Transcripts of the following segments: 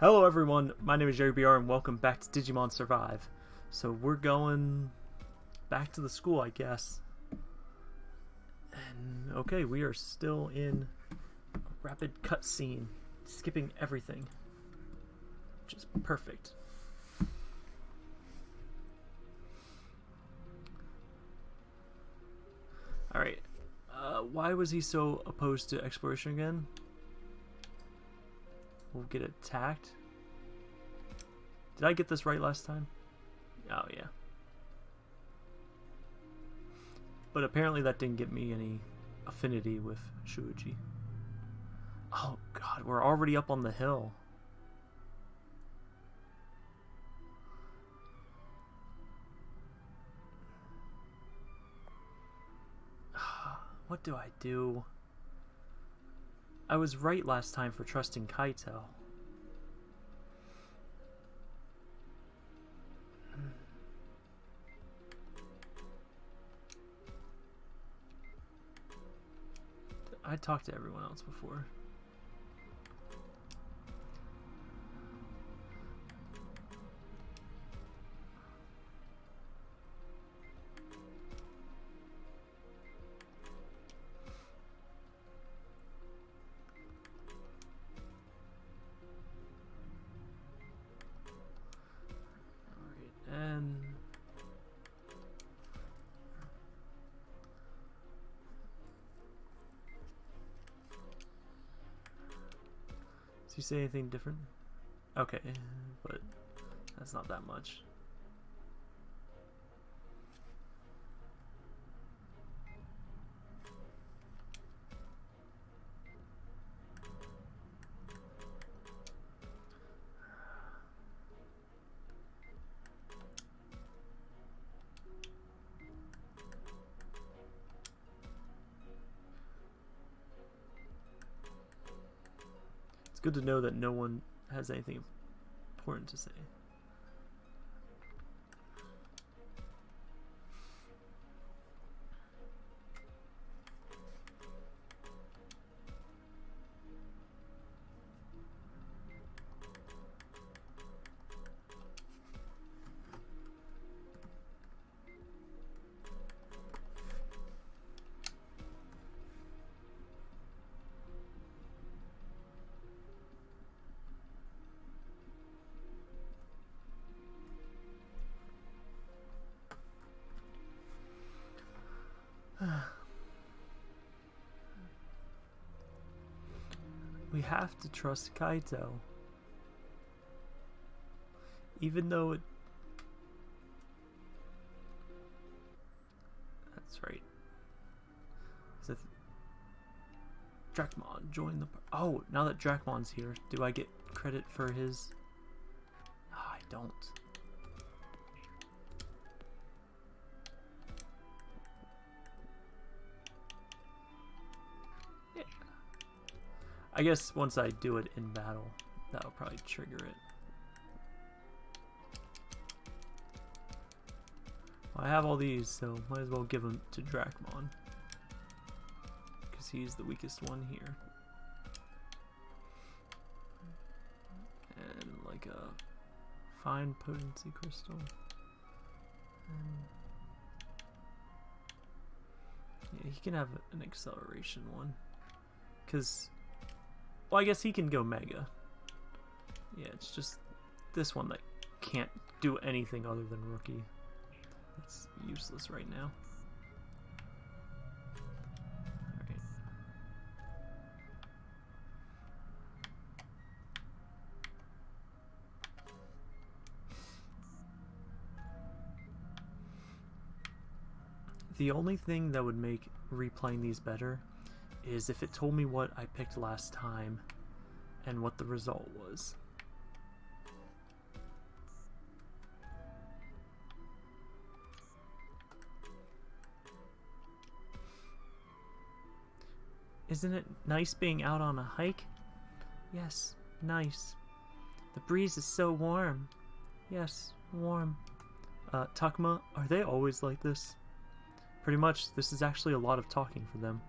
Hello everyone, my name is Jerry BR and welcome back to Digimon Survive. So we're going back to the school, I guess. And okay, we are still in a rapid cutscene, skipping everything. Which is perfect. Alright, uh, why was he so opposed to exploration again? We'll get attacked. Did I get this right last time? Oh, yeah. But apparently that didn't get me any affinity with Shuji. Oh god, we're already up on the hill. What do I do? I was right last time for trusting Kaito. I talked to everyone else before. Does he say anything different? Okay, but that's not that much. Good to know that no one has anything important to say. Have to trust Kaito. Even though it... That's right. So Dracmon join the... Oh, now that Dracmon's here, do I get credit for his... Oh, I don't. Guess once I do it in battle, that'll probably trigger it. I have all these, so might as well give them to Dracmon. Because he's the weakest one here. And like a fine potency crystal. And yeah, he can have an acceleration one. Because well, I guess he can go Mega. Yeah, it's just this one that can't do anything other than Rookie. It's useless right now. The only thing that would make replaying these better is if it told me what I picked last time and what the result was. Isn't it nice being out on a hike? Yes, nice. The breeze is so warm. Yes, warm. Uh, Takuma, are they always like this? Pretty much, this is actually a lot of talking for them.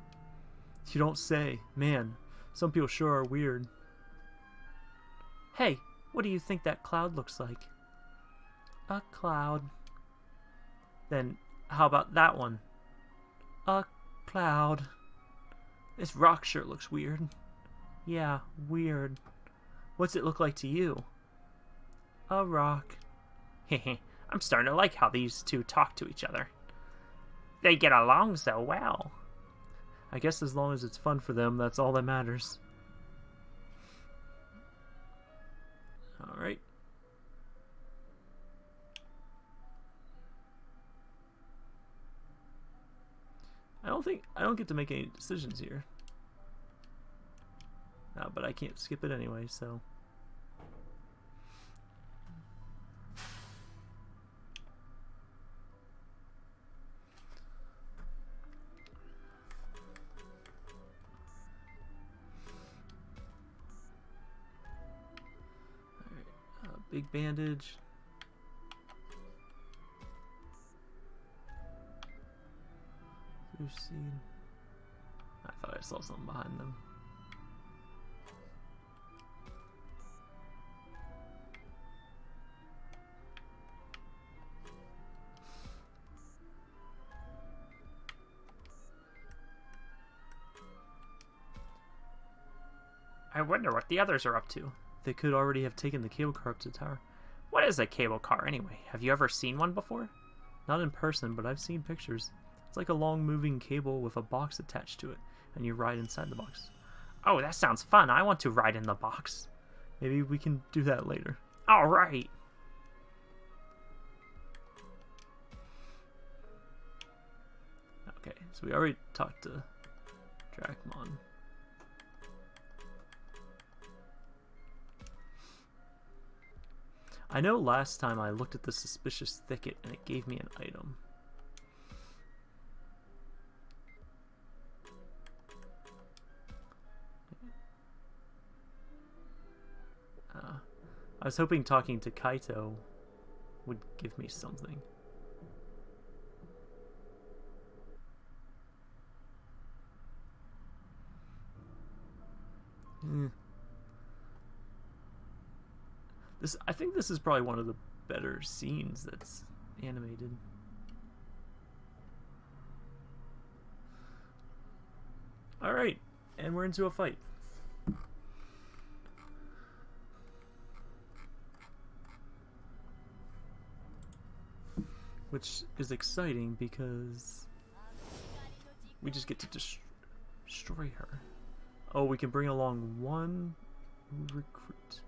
You don't say. Man, some people sure are weird. Hey, What do you think that cloud looks like? A cloud. Then how about that one? A cloud. This rock sure looks weird. Yeah, weird. What's it look like to you? A rock. Hehe, I'm starting to like how these two talk to each other. They get along so well. I guess as long as it's fun for them, that's all that matters. Alright. I don't think I don't get to make any decisions here. No, but I can't skip it anyway, so. Bandage. Seed. I thought I saw something behind them. I wonder what the others are up to. They could already have taken the cable car up to the tower. What is a cable car anyway? Have you ever seen one before? Not in person, but I've seen pictures. It's like a long moving cable with a box attached to it, and you ride inside the box. Oh, that sounds fun. I want to ride in the box. Maybe we can do that later. All right. Okay, so we already talked to Dracmon. I know last time I looked at the suspicious thicket and it gave me an item. Uh, I was hoping talking to Kaito would give me something. Hmm. This I think this is probably one of the better scenes that's animated. Alright, and we're into a fight. Which is exciting because we just get to dest destroy her. Oh, we can bring along one recruit.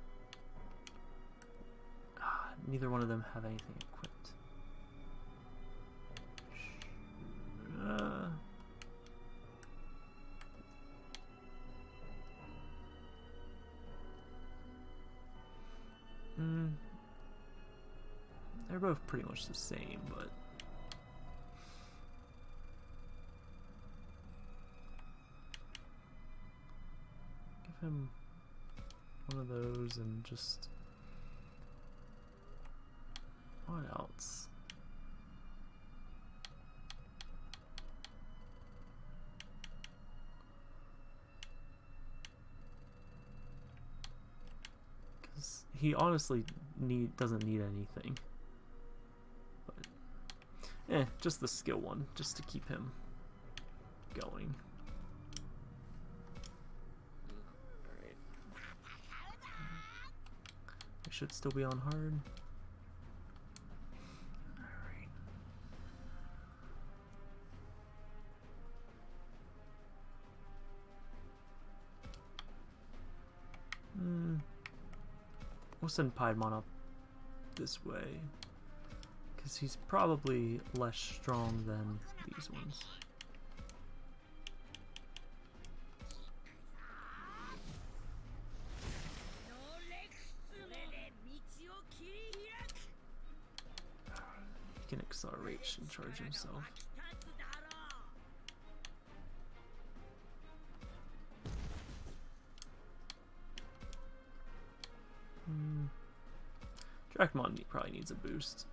Neither one of them have anything equipped. Uh, mm, they're both pretty much the same, but. Give him one of those and just what else? Because he honestly need doesn't need anything. But eh, just the skill one, just to keep him going. Alright. I should still be on hard. We'll send Piedmon up this way. Because he's probably less strong than these ones. He can accelerate and charge himself. Dracmon ne- probably needs a boost.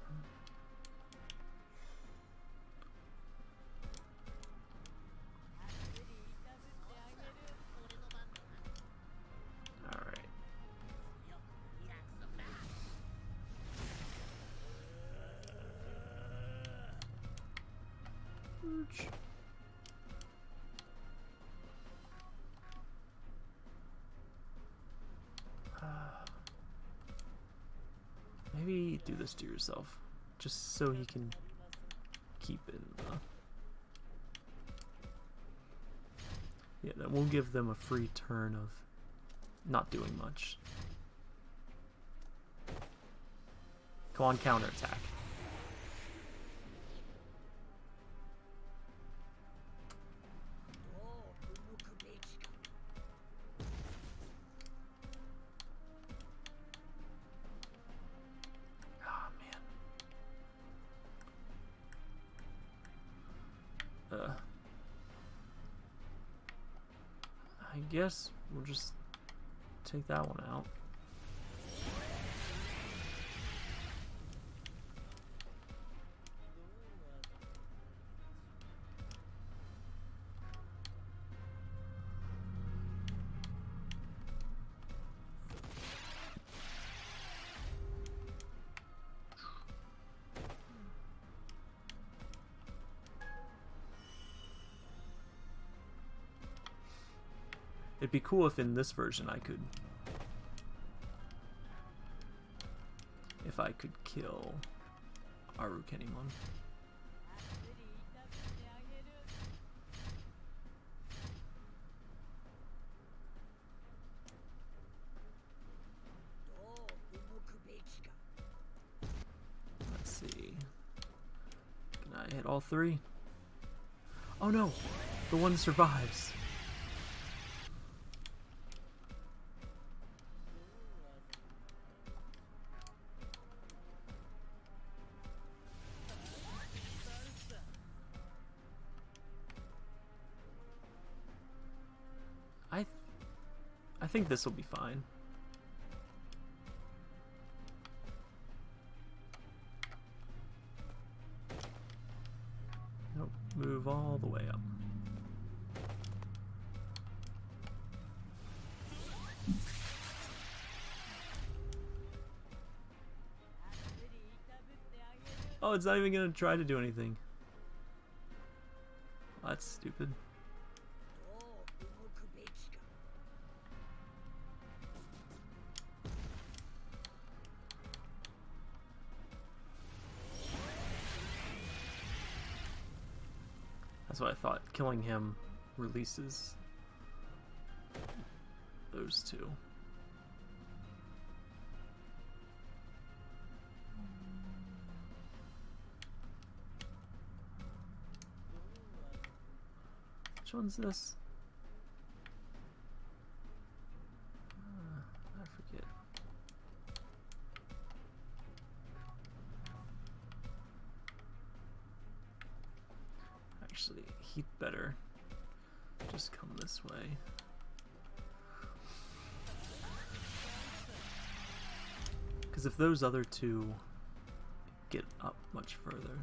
Just so he can keep it in the... Yeah, that we'll give them a free turn of not doing much. Come on, counterattack. Guess we'll just take that one out. Be cool if in this version I could... If I could kill Arukenimon. Let's see. Can I hit all three? Oh no! The one survives. Think this will be fine. Nope, move all the way up. Oh, it's not even gonna try to do anything. That's stupid. What I thought. Killing him releases those two. Which one's this? Those other two get up much further,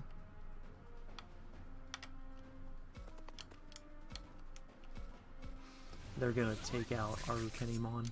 they're gonna take out Arukenimon.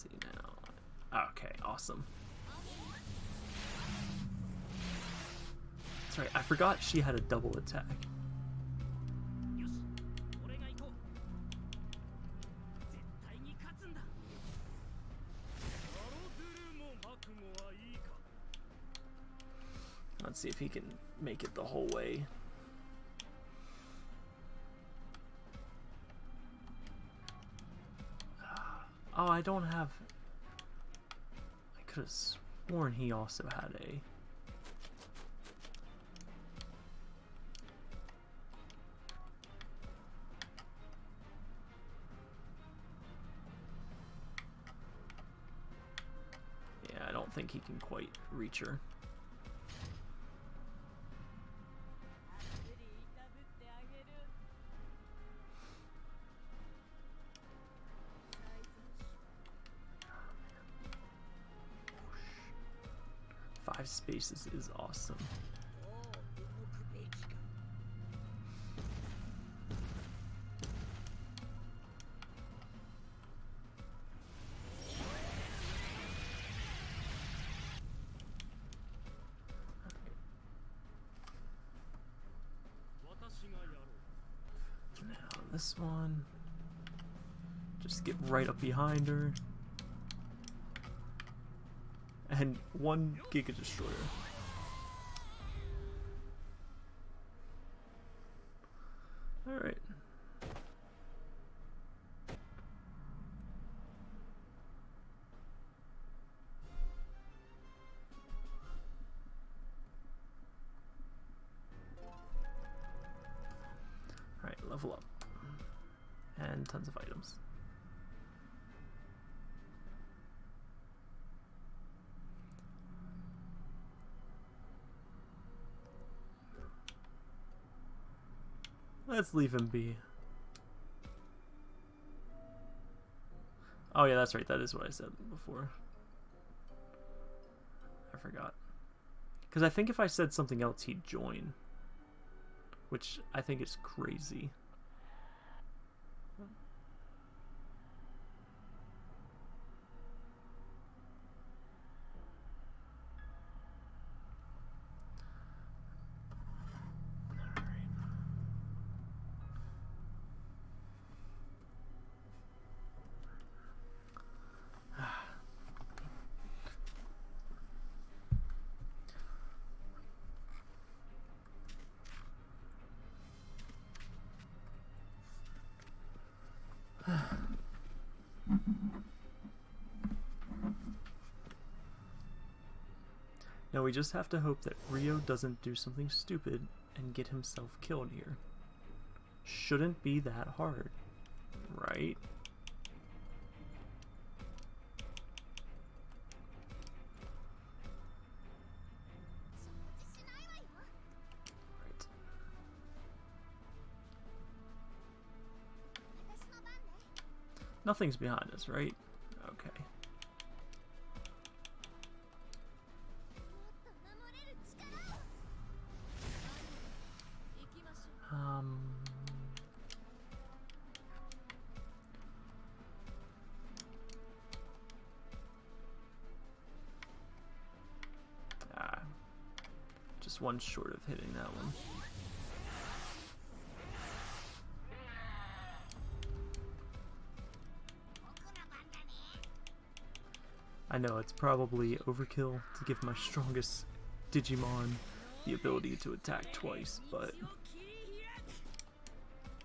See now. Okay, awesome. Sorry, I forgot she had a double attack. Sworn he also had a... Yeah, I don't think he can quite reach her. Spaces is awesome. Now this one, just get right up behind her. And one Giga Destroyer. Let's leave him be. Oh yeah, that's right. That is what I said before. I forgot. Because I think if I said something else, he'd join. Which I think is crazy. We just have to hope that Ryo doesn't do something stupid and get himself killed here. Shouldn't be that hard, right? Nothing's behind us, right? Okay. one short of hitting that one. I know it's probably overkill to give my strongest Digimon the ability to attack twice, but...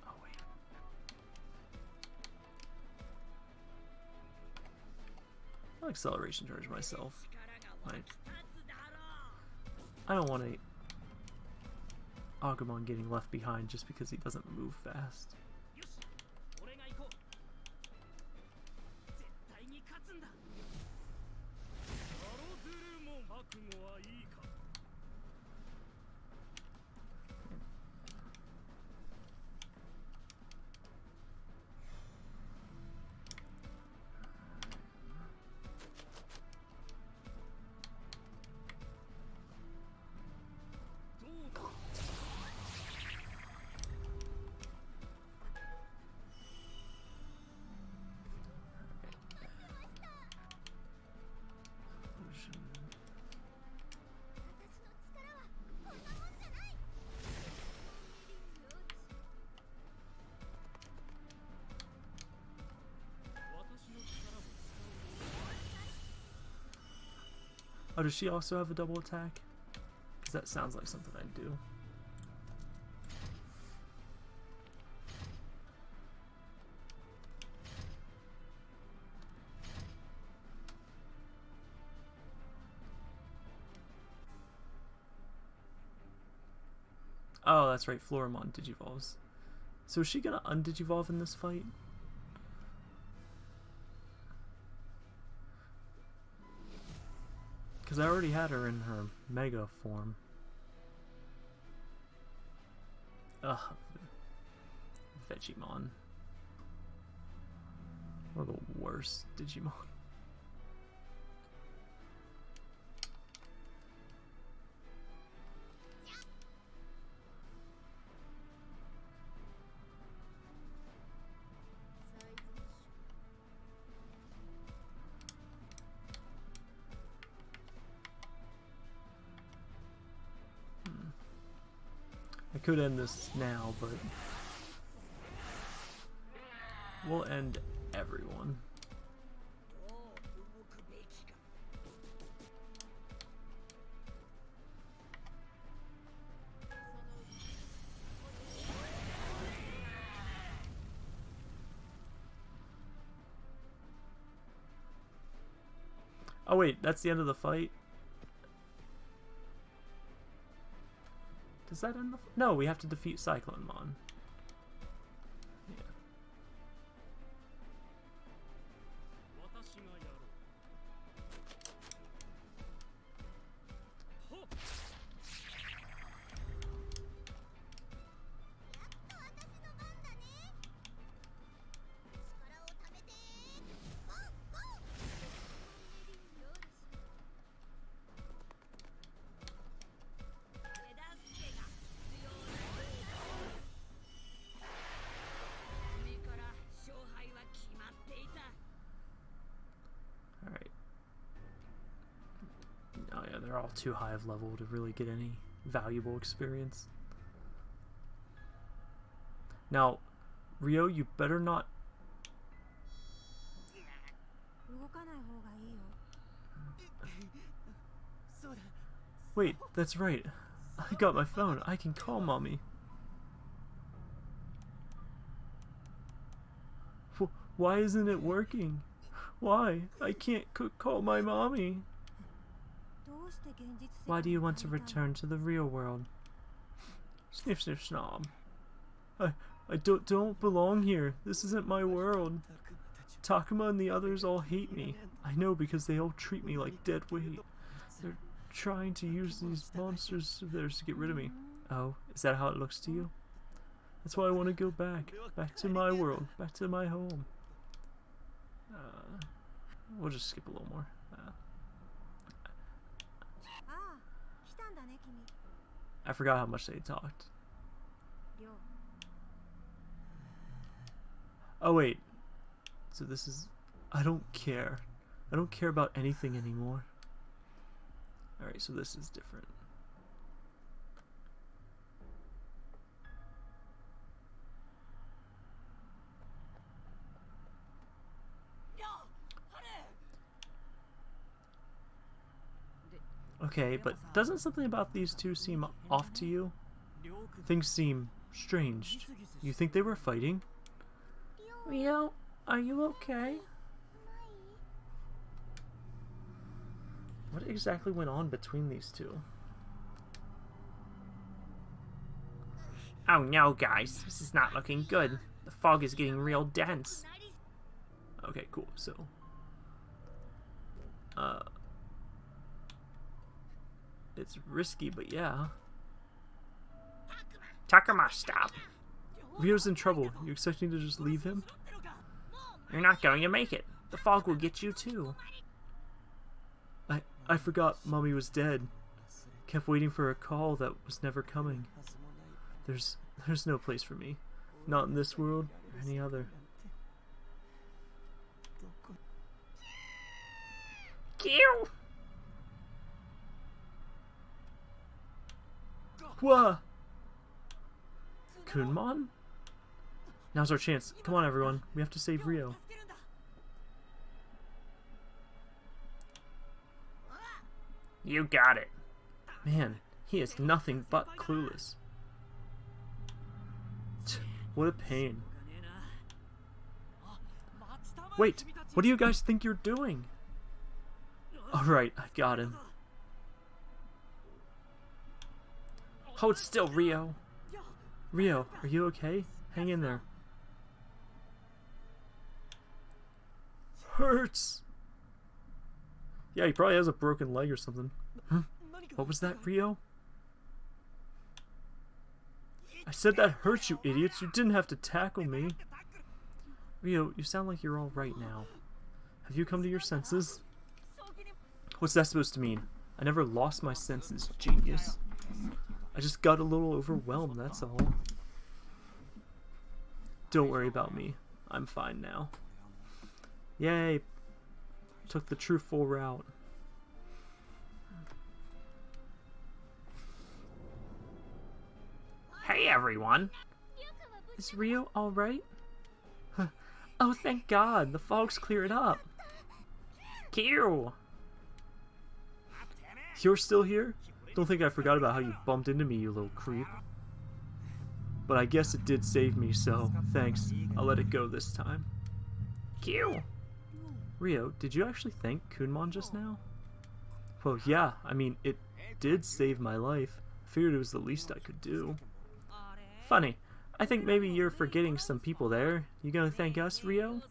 Oh, I'll acceleration charge myself. My I don't want a Agumon getting left behind just because he doesn't move fast. Oh, does she also have a double attack? Because that sounds like something I'd do. Oh, that's right, Floramon digivolves. So is she gonna undigivolve in this fight? Because I already had her in her Mega form. Ugh. Vegiemon. One of the worst Digimon. could end this now, but we'll end everyone. Oh wait, that's the end of the fight? Does that end the? No, we have to defeat Cyclonemon. too high of level to really get any valuable experience. Now, Ryo, you better not... Wait, that's right. I got my phone. I can call mommy. Why isn't it working? Why? I can't call my mommy. Why do you want to return to the real world? Sniff sniff snob. I, I don't, don't belong here. This isn't my world. Takuma and the others all hate me. I know because they all treat me like dead weight. They're trying to use these monsters of theirs to get rid of me. Oh, is that how it looks to you? That's why I want to go back. Back to my world. Back to my home. Uh, we'll just skip a little more. Uh, I forgot how much they talked. Oh wait. So this is... I don't care. I don't care about anything anymore. Alright, so this is different. Okay, but doesn't something about these two seem off to you? Things seem strange. You think they were fighting? Ryo, are you okay? What exactly went on between these two? Oh no, guys, this is not looking good. The fog is getting real dense. Okay, cool. So, uh, it's risky, but yeah. Takuma, stop! Ryo's in trouble. You expecting to just leave him? You're not going to make it. The fog will get you too. I I forgot Mommy was dead. Kept waiting for a call that was never coming. There's there's no place for me. Not in this world or any other. Kill! Whoa! Kunemon? Now's our chance. Come on, everyone. We have to save Ryo. You got it. Man, he is nothing but clueless. What a pain. Wait, what do you guys think you're doing? Alright, I got him. Oh, Hold still, Ryo. Ryo, are you okay? Hang in there. Hurts! Yeah, he probably has a broken leg or something. Huh? What was that, Ryo? I said that hurts, you idiots. You didn't have to tackle me. Ryo, you sound like you're all right now. Have you come to your senses? What's that supposed to mean? I never lost my senses, genius. I just got a little overwhelmed, that's all. Don't worry about me. I'm fine now. Yay! Took the truthful route. Hey everyone! Is Ryo alright? oh, thank God! The fog's cleared up! Q! You're still here? Don't think I forgot about how you bumped into me, you little creep. But I guess it did save me, so thanks. I'll let it go this time. Q! Ryo, did you actually thank Kunemon just now? Well, yeah, I mean, it did save my life. I figured it was the least I could do. Funny. I think maybe you're forgetting some people there. You gonna thank us, Ryo?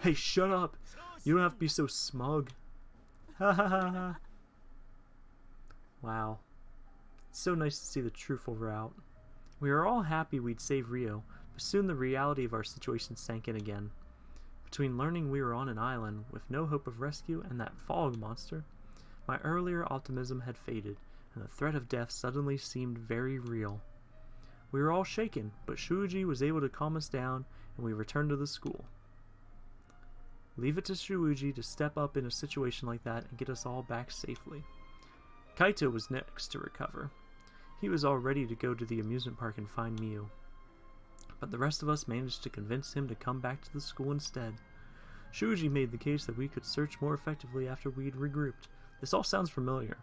Hey, shut up! You don't have to be so smug. Ha ha ha ha. Wow. It's so nice to see the truthful route. We were all happy we'd save Ryo, but soon the reality of our situation sank in again. Between learning we were on an island with no hope of rescue and that fog monster, my earlier optimism had faded, and the threat of death suddenly seemed very real. We were all shaken, but Shuji was able to calm us down, and we returned to the school. Leave it to Shuji to step up in a situation like that and get us all back safely. Kaito was next to recover. He was all ready to go to the amusement park and find Miu. But the rest of us managed to convince him to come back to the school instead. Shuji made the case that we could search more effectively after we'd regrouped. This all sounds familiar.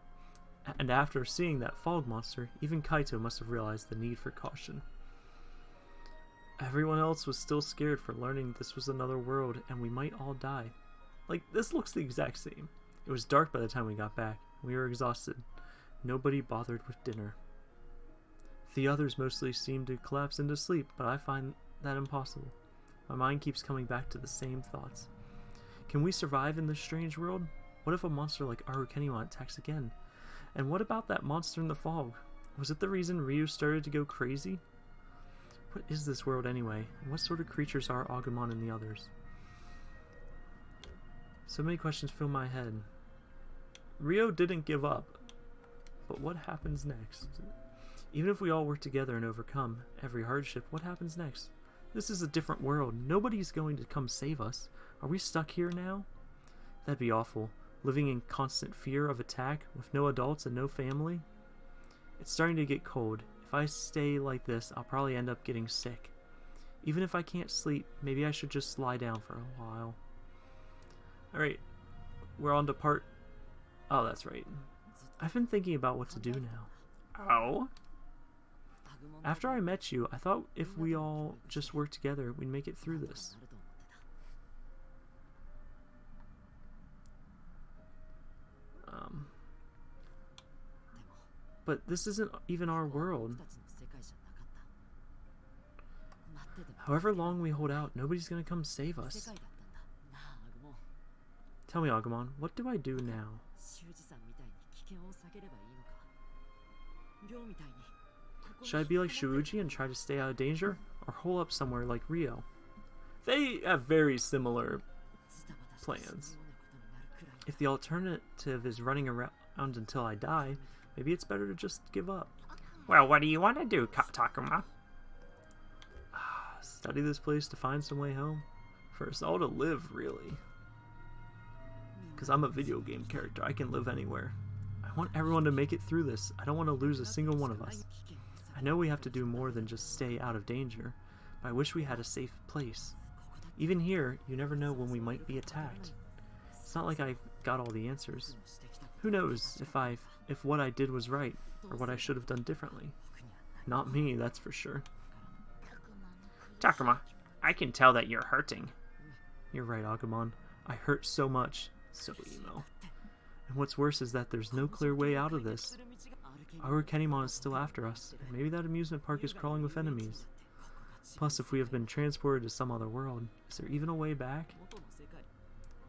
And after seeing that fog monster, even Kaito must have realized the need for caution. Everyone else was still scared for learning this was another world and we might all die. Like, this looks the exact same. It was dark by the time we got back. We were exhausted. Nobody bothered with dinner. The others mostly seem to collapse into sleep, but I find that impossible. My mind keeps coming back to the same thoughts. Can we survive in this strange world? What if a monster like Arukenimon attacks again? And what about that monster in the fog? Was it the reason Ryo started to go crazy? What is this world anyway? What sort of creatures are Agumon and the others? So many questions fill my head. Ryo didn't give up. But what happens next? Even if we all work together and overcome every hardship, what happens next? This is a different world. Nobody's going to come save us. Are we stuck here now? That'd be awful. Living in constant fear of attack with no adults and no family? It's starting to get cold. If I stay like this, I'll probably end up getting sick. Even if I can't sleep, maybe I should just lie down for a while. Alright, we're on to part... Oh, that's right. I've been thinking about what to do now. Oh? After I met you, I thought if we all just worked together, we'd make it through this. Um, but this isn't even our world. However long we hold out, nobody's gonna come save us. Tell me, Agumon, what do I do now? Should I be like Shuuji and try to stay out of danger, or hole up somewhere like Ryo? They have very similar plans. If the alternative is running around until I die, maybe it's better to just give up. Well, what do you want to do, Ka- Takuma? Study this place to find some way home? For us all to live, really. Because I'm a video game character, I can live anywhere. I want everyone to make it through this. I don't want to lose a single one of us. I know we have to do more than just stay out of danger, but I wish we had a safe place. Even here, you never know when we might be attacked. It's not like I've got all the answers. Who knows if I if what I did was right or what I should have done differently. Not me, that's for sure. Takuma, I can tell that you're hurting. You're right, Agumon. I hurt so much. So emo. And what's worse is that there's no clear way out of this. Our Kenimon is still after us, and maybe that amusement park is crawling with enemies. Plus, if we have been transported to some other world, is there even a way back?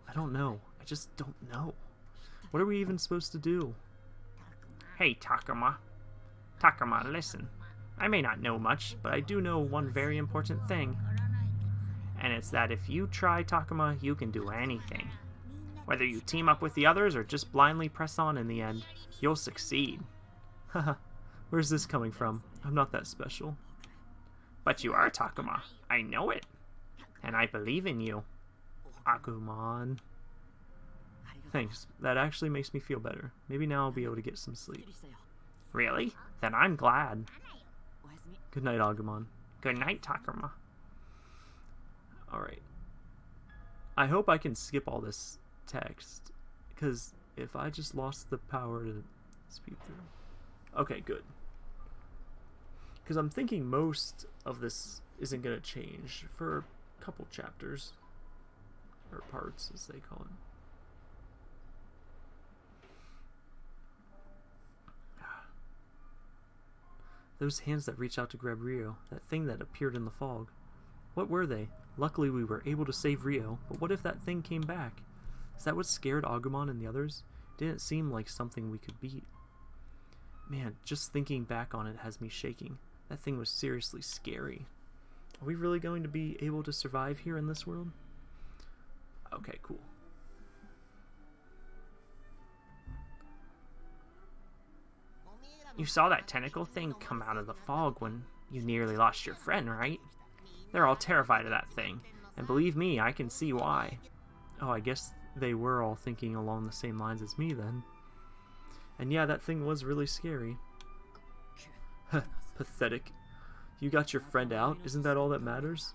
I don't know. I just don't know. What are we even supposed to do? Hey, Takuma. Takuma, listen. I may not know much, but I do know one very important thing. And it's that if you try Takuma, you can do anything. Whether you team up with the others or just blindly press on in the end, you'll succeed. Haha, where's this coming from? I'm not that special. But you are Takuma. I know it. And I believe in you. Agumon. Thanks, that actually makes me feel better. Maybe now I'll be able to get some sleep. Really? Then I'm glad. Good night, Agumon. Good night, Takuma. Alright. I hope I can skip all this text, because if I just lost the power to speed through. Okay, good. Because I'm thinking most of this isn't going to change for a couple chapters. Or parts, as they call it. Those hands that reached out to grab Ryo, that thing that appeared in the fog. What were they? Luckily, we were able to save Ryo, but what if that thing came back? Is that what scared Agumon and the others? Didn't seem like something we could beat. Man, just thinking back on it has me shaking. That thing was seriously scary. Are we really going to be able to survive here in this world? Okay, cool. You saw that tentacle thing come out of the fog when you nearly lost your friend, right? They're all terrified of that thing, and believe me, I can see why. Oh, I guess they were all thinking along the same lines as me then. And yeah, that thing was really scary. Pathetic. You got your friend out, isn't that all that matters?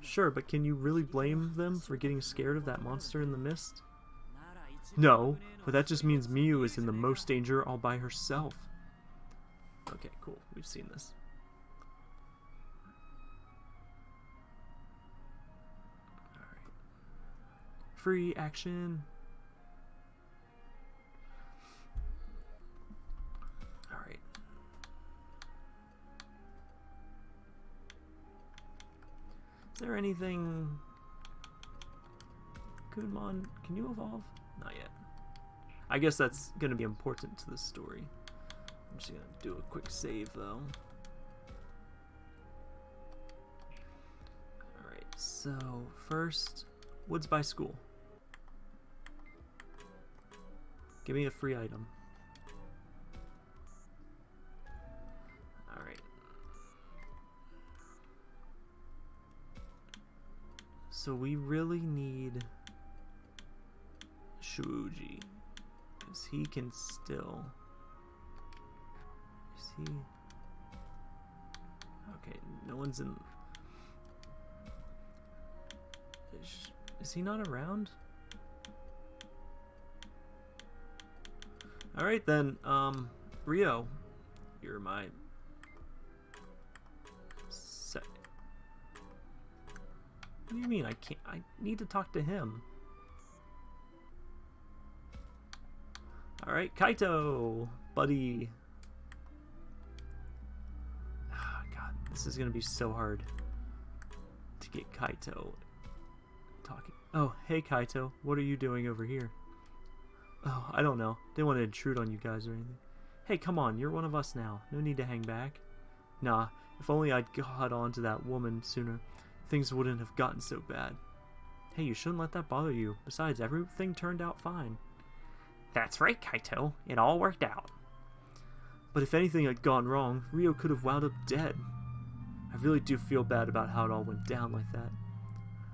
Sure, but can you really blame them for getting scared of that monster in the mist? No, but that just means Miu is in the most danger all by herself. Okay, cool. We've seen this. Free action. Alright. Is there anything... Kunemon, can you evolve? Not yet. I guess that's going to be important to the story. I'm just going to do a quick save, though. Alright, so first, Woods by School. Give me a free item. Alright. So we really need Shuuji. Because he can still... Is he... Okay, no one's in... Is, is he not around? Alright then, um, Ryo, you're my set. What do you mean I can't? I need to talk to him. Alright, Kaito, buddy. Oh, God, this is to be so hard to get Kaito talking. Oh, hey Kaito, what are you doing over here? Oh, I don't know. Didn't want to intrude on you guys or anything. Hey, come on, you're one of us now. No need to hang back. Nah, if only I'd got on to that woman sooner, things wouldn't have gotten so bad. Hey, you shouldn't let that bother you. Besides, everything turned out fine. That's right, Kaito. It all worked out. But if anything had gone wrong, Ryo could have wound up dead. I really do feel bad about how it all went down like that.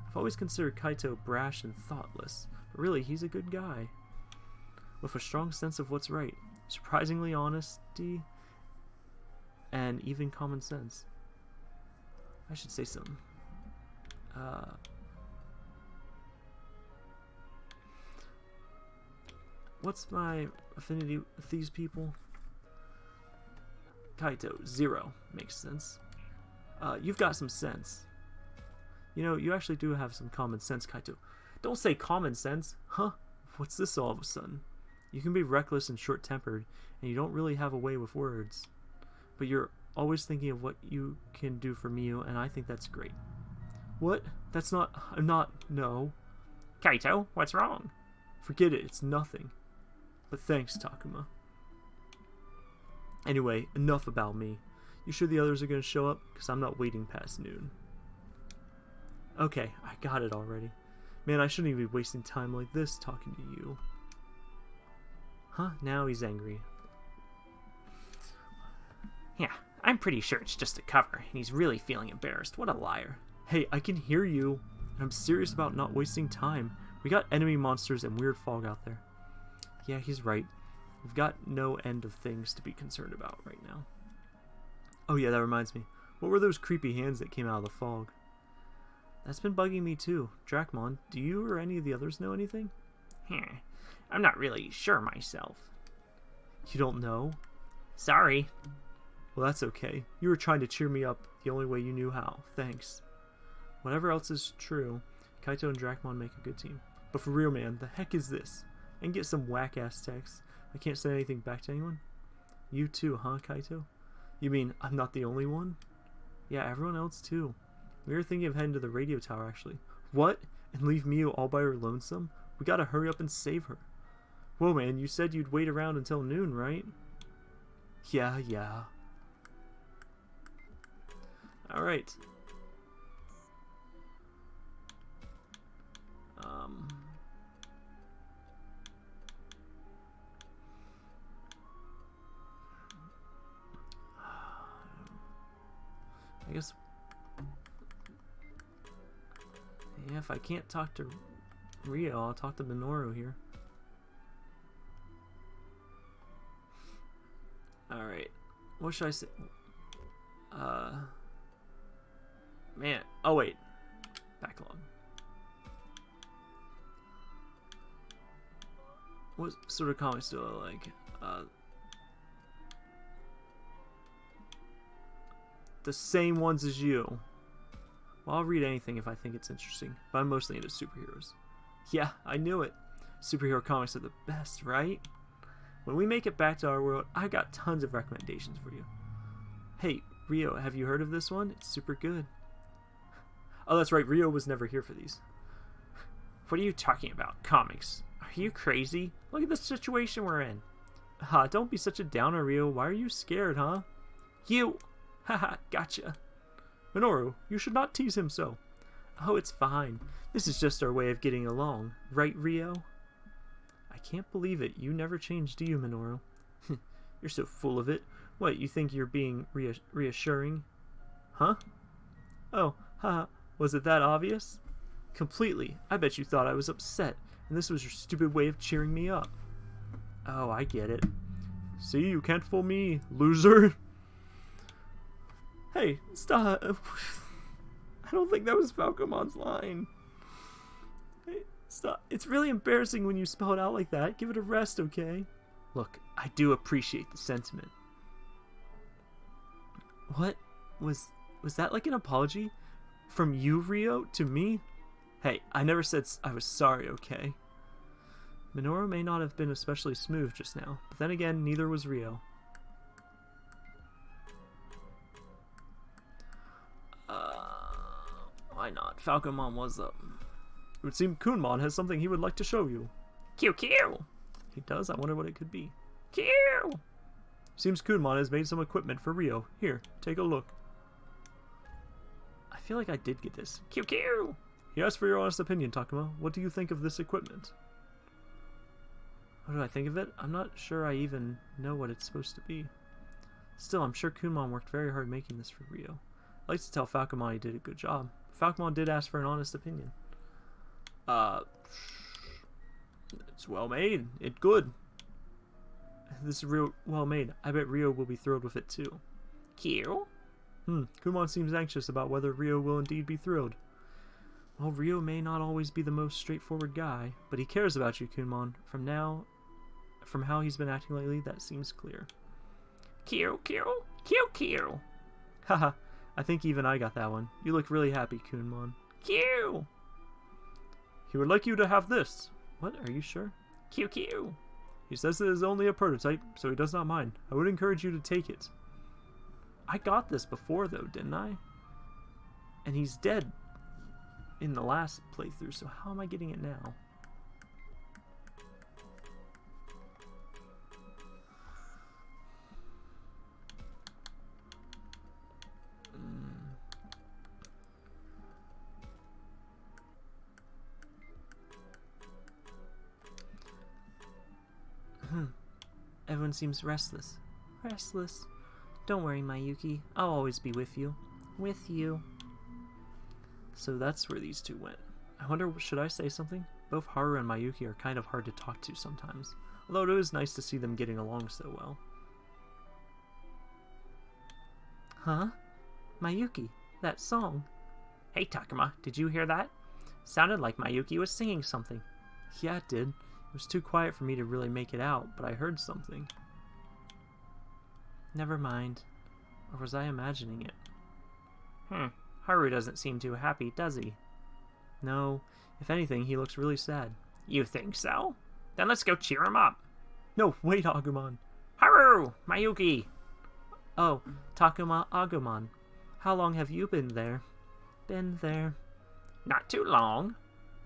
I've always considered Kaito brash and thoughtless, but really, he's a good guy. With a strong sense of what's right, surprisingly honesty, and even common sense. I should say something. Uh, what's my affinity with these people? Kaito, zero. Makes sense. Uh, you've got some sense. You know, you actually do have some common sense, Kaito. Don't say common sense. Huh? What's this all of a sudden? You can be reckless and short tempered, and you don't really have a way with words. But you're always thinking of what you can do for Miu, and I think that's great. What? That's not. I'm not. No. Kaito, what's wrong? Forget it, it's nothing. But thanks, Takuma. Anyway, enough about me. You sure the others are gonna show up? Because I'm not waiting past noon. Okay, I got it already. Man, I shouldn't even be wasting time like this talking to you. Huh? Now he's angry. Yeah, I'm pretty sure it's just a cover, and he's really feeling embarrassed. What a liar. Hey, I can hear you. and I'm serious about not wasting time. We got enemy monsters and weird fog out there. Yeah, he's right. We've got no end of things to be concerned about right now. Oh yeah, that reminds me. What were those creepy hands that came out of the fog? That's been bugging me too. Dracmon, do you or any of the others know anything? Hmm, I'm not really sure myself. You don't know? Sorry. Well, that's okay. You were trying to cheer me up the only way you knew how. Thanks. Whatever else is true, Kaito and Dracmon make a good team. But for real, man, the heck is this? And get some whack-ass text. I can't send anything back to anyone? You too, huh, Kaito? You mean I'm not the only one? Yeah, everyone else too. We were thinking of heading to the radio tower, actually. What? And leave Miu all by her lonesome? We gotta hurry up and save her. Whoa, man, you said you'd wait around until noon, right? Yeah, yeah. Alright. Um... I guess. Yeah, if I can't talk to Ryo, I'll talk to Minoru here. What should I say? Uh. Man. Oh, wait. Backlog. What sort of comics do I like? Uh. the same ones as you. Well, I'll read anything if I think it's interesting, but I'm mostly into superheroes. Yeah, I knew it. Superhero comics are the best, right? When we make it back to our world, I got tons of recommendations for you. Hey, Ryo, have you heard of this one? It's super good. Oh, that's right, Ryo was never here for these. What are you talking about? Comics? Are you crazy? Look at the situation we're in. Ha, don't be such a downer, Ryo. Why are you scared, huh? You. Haha, gotcha. Minoru, you should not tease him so. Oh, it's fine. This is just our way of getting along. Right, Ryo? I can't believe it. You never change, do you, Minoru? you're so full of it. What, you think you're being reass reassuring? Huh? Oh, haha. Was it that obvious? Completely. I bet you thought I was upset, and this was your stupid way of cheering me up. Oh, I get it. See, you can't fool me, loser. Hey, stop. I don't think that was Falcomon's line. Stop. It's really embarrassing when you spell it out like that. Give it a rest, okay? Look, I do appreciate the sentiment. What? Was was that like an apology? From you, Ryo, to me? Hey, I never said I was sorry, okay? Minoru may not have been especially smooth just now, but then again, neither was Ryo. Uh, why not? Falcomon was up. It would seem Kunemon has something he would like to show you. QQ! He does? I wonder what it could be. Q! Seems Kunemon has made some equipment for Ryo. Here, take a look. I feel like I did get this. QQ! He asked for your honest opinion, Takuma. What do you think of this equipment? What do I think of it? I'm not sure I even know what it's supposed to be. Still, I'm sure Kunemon worked very hard making this for Ryo. I'd like to tell Falcomon he did a good job. Falcomon did ask for an honest opinion. Uh, it's well made. It good. This is real well made. I bet Ryo will be thrilled with it too. Q? Hmm, Kunemon seems anxious about whether Ryo will indeed be thrilled. Well, Ryo may not always be the most straightforward guy, but he cares about you, Kunemon. From now, from how he's been acting lately, that seems clear. Q, Q, Q, Q. Haha, I think even I got that one. You look really happy, Kunemon. Q. He would like you to have this. What, are you sure? Q, Q. He says it is only a prototype, so he does not mind. I would encourage you to take it. I got this before, though, didn't I? And he's dead in the last playthrough, so how am I getting it now? Everyone seems restless. Restless. Don't worry, Mayuki. I'll always be with you. With you. So that's where these two went. I wonder, should I say something? Both Haru and Mayuki are kind of hard to talk to sometimes. Although it is nice to see them getting along so well. Huh? Mayuki, that song. Hey, Takuma, did you hear that? Sounded like Mayuki was singing something. Yeah, it did. It was too quiet for me to really make it out, but I heard something. Never mind. Or was I imagining it? Hmm. Haru doesn't seem too happy, does he? No. If anything, he looks really sad. You think so? Then let's go cheer him up. No, wait, Agumon. Haru! Mayuki! Oh, Takuma Agumon. How long have you been there? Been there. Not too long.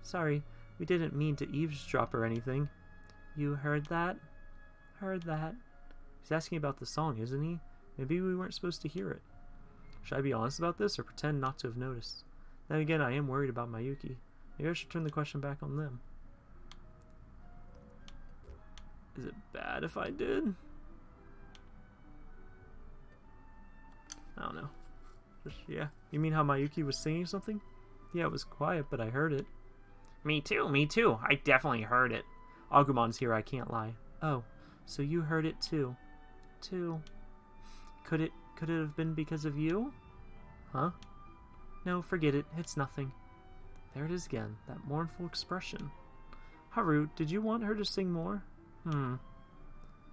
Sorry, we didn't mean to eavesdrop or anything. You heard that? Heard that. He's asking about the song, isn't he? Maybe we weren't supposed to hear it. Should I be honest about this or pretend not to have noticed? Then again, I am worried about Mayuki. Maybe I should turn the question back on them. Is it bad if I did? I don't know. Just, yeah. You mean how Mayuki was singing something? Yeah, it was quiet, but I heard it. Me too, me too. I definitely heard it. Agumon's here, I can't lie. Oh, so you heard it too. Too. Could it could it have been because of you? Huh? No, forget it. It's nothing. There it is again, that mournful expression. Haru, did you want her to sing more? Hmm.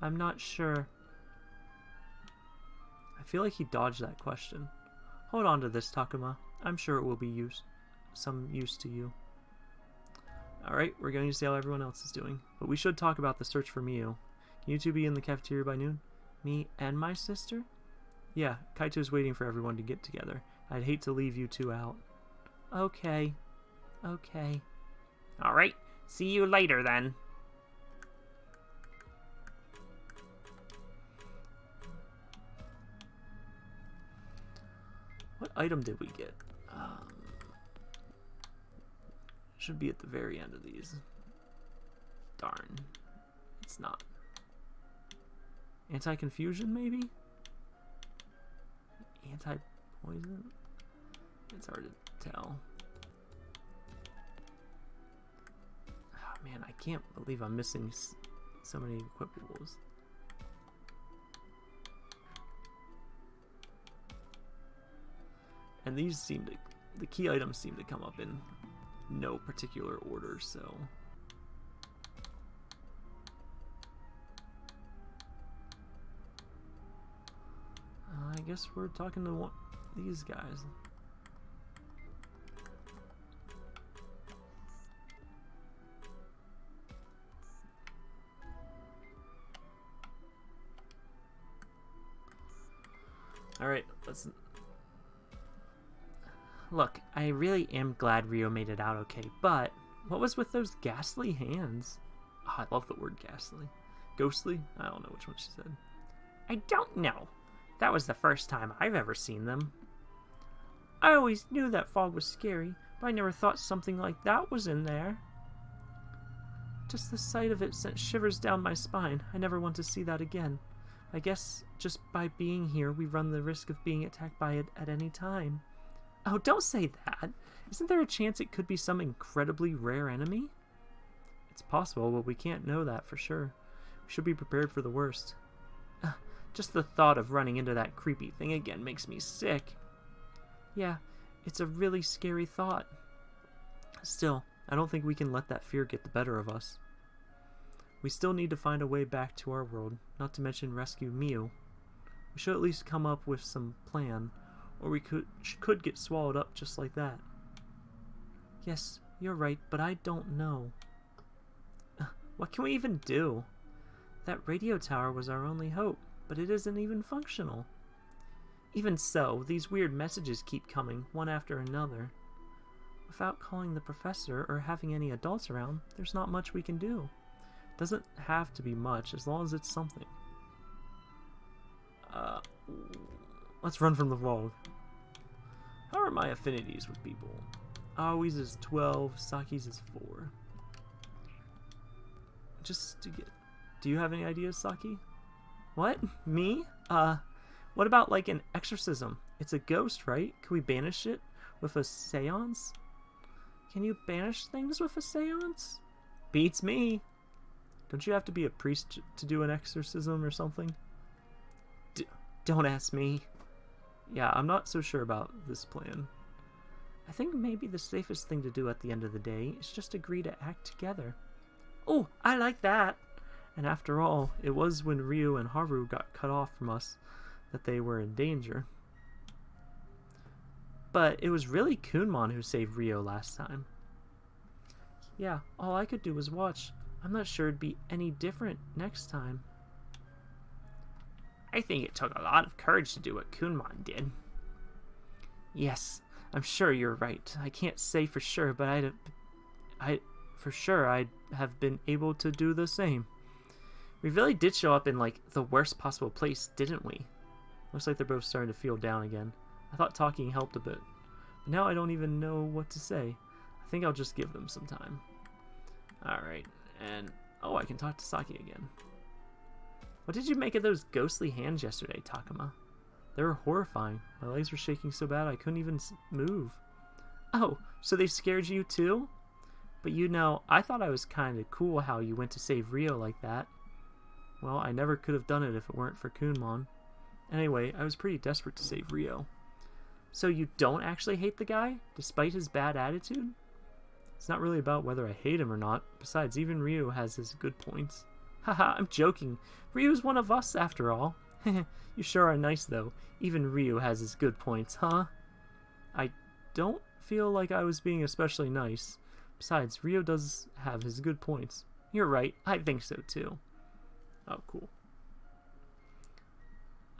I'm not sure. I feel like he dodged that question. Hold on to this, Takuma. I'm sure it will be use some use to you. Alright, we're going to see how everyone else is doing. But we should talk about the search for Miu. Can you two be in the cafeteria by noon? Me and my sister? Yeah, Kaito's waiting for everyone to get together. I'd hate to leave you two out. Okay. Okay. Alright, see you later then. What item did we get? Should be at the very end of these. Darn. It's not. Anti-confusion, maybe? Anti-poison? It's hard to tell. Oh, man, I can't believe I'm missing so many equipables. And these seem to, the key items seem to come up in no particular order, so. Uh, I guess we're talking to one, these guys. Alright, let's Look, I really am glad Rio made it out okay, but what was with those ghastly hands? Oh, I love the word ghastly. Ghostly? I don't know which one she said. I don't know. That was the first time I've ever seen them. I always knew that fog was scary, but I never thought something like that was in there. Just the sight of it sent shivers down my spine. I never want to see that again. I guess just by being here, we run the risk of being attacked by it at any time. Oh, don't say that. Isn't there a chance it could be some incredibly rare enemy? It's possible, but we can't know that for sure. We should be prepared for the worst. Uh, just the thought of running into that creepy thing again makes me sick. Yeah, it's a really scary thought. Still, I don't think we can let that fear get the better of us. We still need to find a way back to our world, not to mention rescue Miu. We should at least come up with some plan, or we could could get swallowed up just like that. Yes, you're right, but I don't know. Uh, What can we even do? That radio tower was our only hope, but it isn't even functional. Even so, these weird messages keep coming, one after another. Without calling the professor or having any adults around, there's not much we can do. Doesn't have to be much, as long as it's something. Uh, let's run from the fog. How are my affinities with people? Aoi's is 12, Saki's is 4. Just to get... Do you have any ideas, Saki? What? Me? Uh, what about like an exorcism? It's a ghost, right? Can we banish it with a seance? Can you banish things with a seance? Beats me. Don't you have to be a priest to do an exorcism or something? D- don't ask me. Yeah, I'm not so sure about this plan. I think maybe the safest thing to do at the end of the day is just agree to act together. Oh, I like that! And after all, it was when Ryo and Haru got cut off from us that they were in danger. But it was really Kunemon who saved Ryo last time. Yeah, all I could do was watch. I'm not sure it'd be any different next time. I think it took a lot of courage to do what Kunemon did. Yes, I'm sure you're right. I can't say for sure, but I'd, I, for sure I'd have been able to do the same. We really did show up in like the worst possible place, didn't we? Looks like they're both starting to feel down again. I thought talking helped a bit, but now I don't even know what to say. I think I'll just give them some time. Alright, and oh, I can talk to Saki again. What did you make of those ghostly hands yesterday, Takuma? They were horrifying. My legs were shaking so bad I couldn't even move. Oh, so they scared you too? But you know, I thought I was kind of cool how you went to save Ryo like that. Well, I never could have done it if it weren't for Kunemon. Anyway, I was pretty desperate to save Ryo. So you don't actually hate the guy, despite his bad attitude? It's not really about whether I hate him or not. Besides, even Ryo has his good points. Haha, I'm joking. Ryo's one of us, after all. you sure are nice, though. Even Ryo has his good points, huh? I don't feel like I was being especially nice. Besides, Ryo does have his good points. You're right, I think so too. Oh, cool.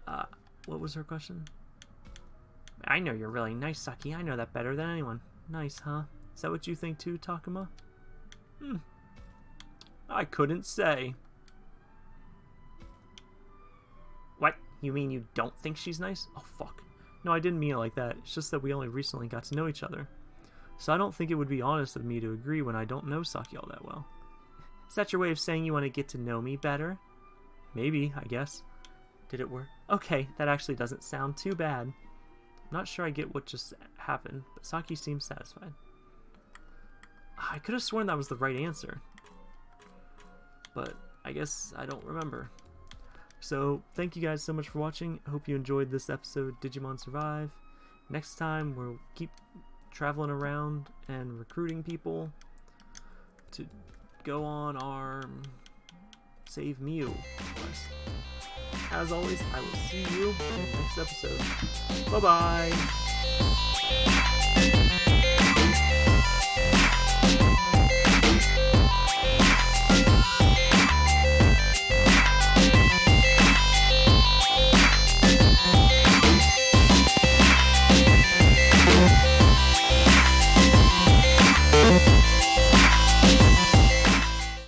Uh, what was her question? I know you're really nice, Saki. I know that better than anyone. Nice, huh? Is that what you think too, Takuma? Hmm. I couldn't say. You mean you don't think she's nice? Oh, fuck. No, I didn't mean it like that. It's just that we only recently got to know each other. So I don't think it would be honest of me to agree when I don't know Saki all that well. Is that your way of saying you want to get to know me better? Maybe, I guess. Did it work? Okay, that actually doesn't sound too bad. I'm not sure I get what just happened, but Saki seems satisfied. I could have sworn that was the right answer. But I guess I don't remember. So, thank you guys so much for watching. I hope you enjoyed this episode, Digimon Survive. Next time, we'll keep traveling around and recruiting people to go on our Save Miu quest. As always, I will see you in the next episode. Bye-bye!